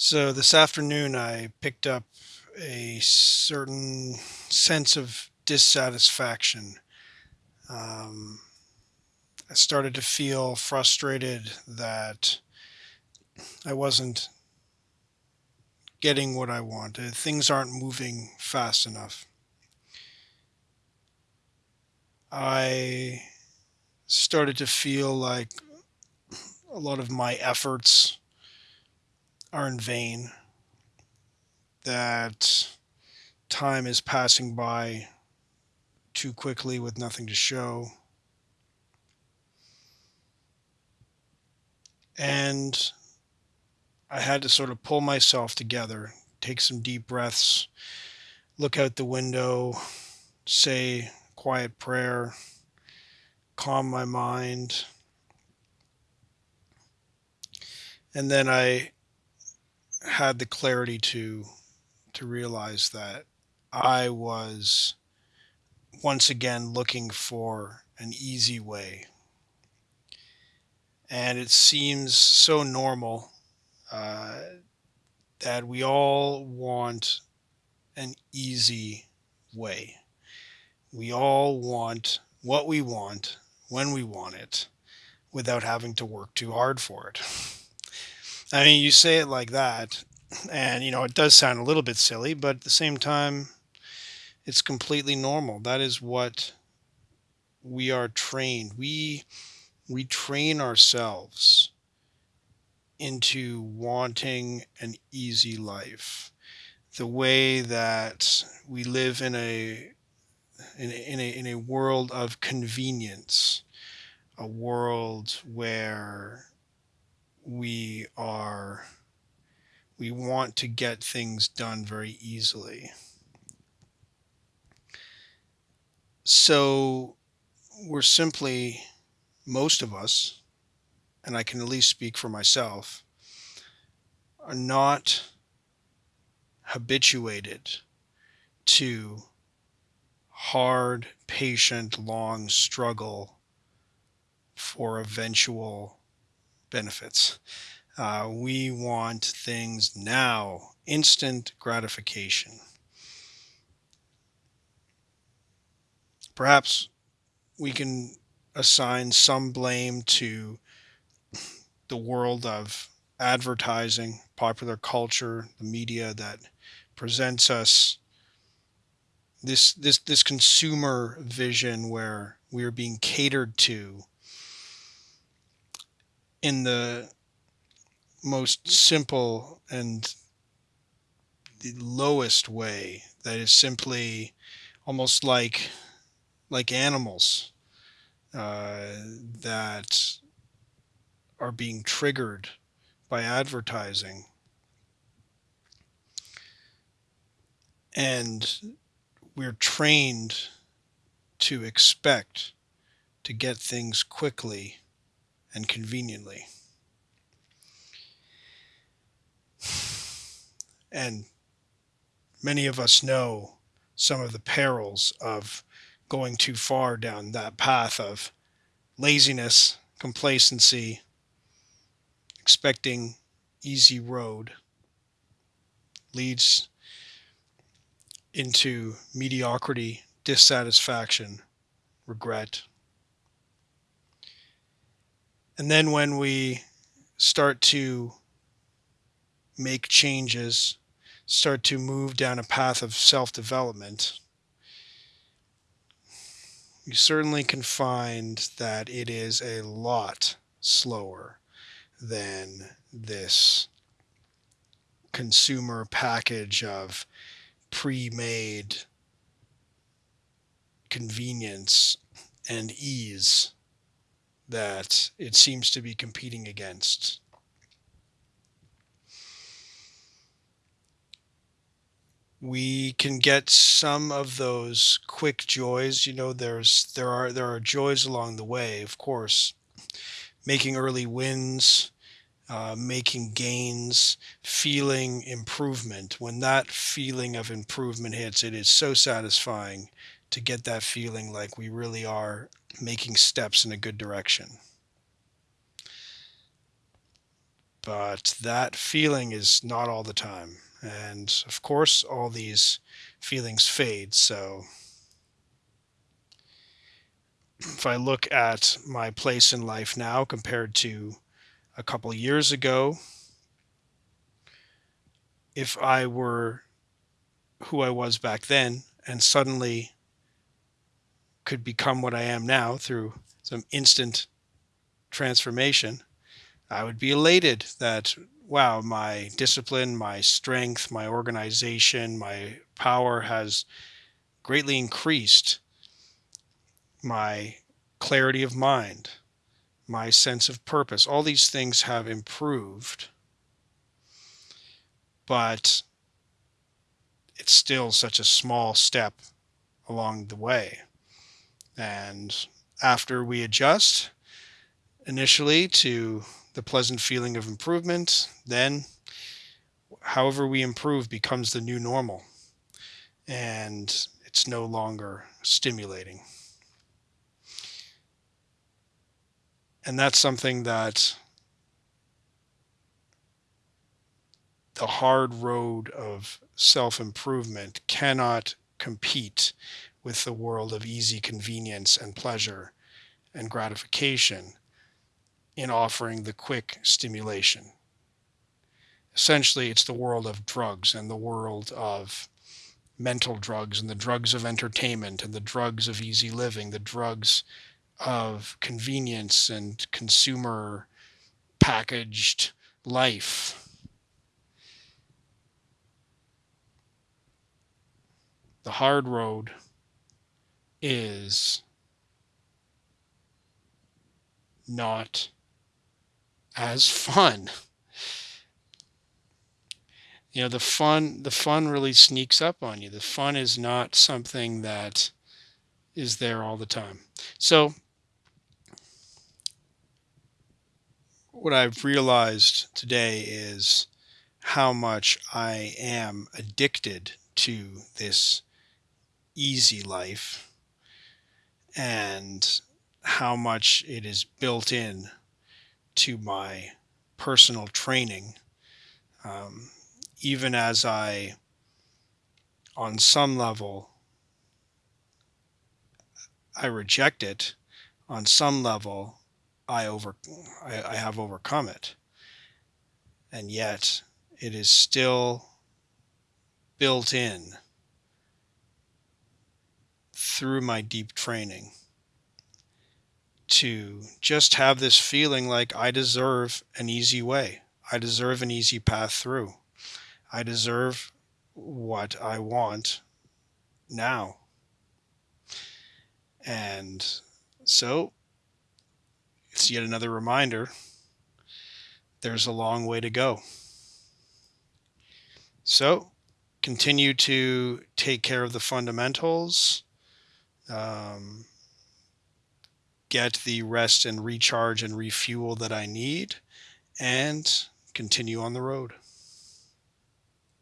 So this afternoon, I picked up a certain sense of dissatisfaction. Um, I started to feel frustrated that I wasn't getting what I wanted. Things aren't moving fast enough. I started to feel like a lot of my efforts are in vain, that time is passing by too quickly with nothing to show. And I had to sort of pull myself together, take some deep breaths, look out the window, say quiet prayer, calm my mind. And then I had the clarity to to realize that I was once again looking for an easy way. And it seems so normal uh, that we all want an easy way. We all want what we want when we want it without having to work too hard for it. I mean, you say it like that, and you know, it does sound a little bit silly, but at the same time, it's completely normal. That is what we are trained. We we train ourselves into wanting an easy life. The way that we live in a in in a, in a world of convenience, a world where we are we want to get things done very easily. So we're simply most of us, and I can at least speak for myself, are not habituated to hard, patient, long struggle for eventual benefits. Uh, we want things now, instant gratification. Perhaps we can assign some blame to the world of advertising, popular culture, the media that presents us this this this consumer vision where we are being catered to in the most simple and the lowest way that is simply almost like like animals uh, that are being triggered by advertising. And we're trained to expect to get things quickly and conveniently and many of us know some of the perils of going too far down that path of laziness, complacency, expecting easy road leads into mediocrity, dissatisfaction, regret. And then when we start to make changes, start to move down a path of self development, you certainly can find that it is a lot slower than this consumer package of pre made convenience and ease that it seems to be competing against. we can get some of those quick joys you know there's there are there are joys along the way of course making early wins uh, making gains feeling improvement when that feeling of improvement hits it is so satisfying to get that feeling like we really are making steps in a good direction but that feeling is not all the time. And of course, all these feelings fade. So if I look at my place in life now compared to a couple years ago, if I were who I was back then and suddenly could become what I am now through some instant transformation, I would be elated that, wow, my discipline, my strength, my organization, my power has greatly increased. My clarity of mind, my sense of purpose, all these things have improved. But it's still such a small step along the way. And after we adjust initially to the pleasant feeling of improvement, then however we improve becomes the new normal. And it's no longer stimulating. And that's something that the hard road of self improvement cannot compete with the world of easy convenience and pleasure and gratification in offering the quick stimulation. Essentially, it's the world of drugs and the world of mental drugs and the drugs of entertainment and the drugs of easy living, the drugs of convenience and consumer packaged life. The hard road is not as fun. You know, the fun the fun really sneaks up on you. The fun is not something that is there all the time. So what I've realized today is how much I am addicted to this easy life and how much it is built in to my personal training. Um, even as I, on some level, I reject it, on some level, I over I, I have overcome it. And yet it is still built in through my deep training to just have this feeling like I deserve an easy way. I deserve an easy path through. I deserve what I want now. And so it's yet another reminder there's a long way to go. So continue to take care of the fundamentals, um, get the rest and recharge and refuel that I need, and continue on the road.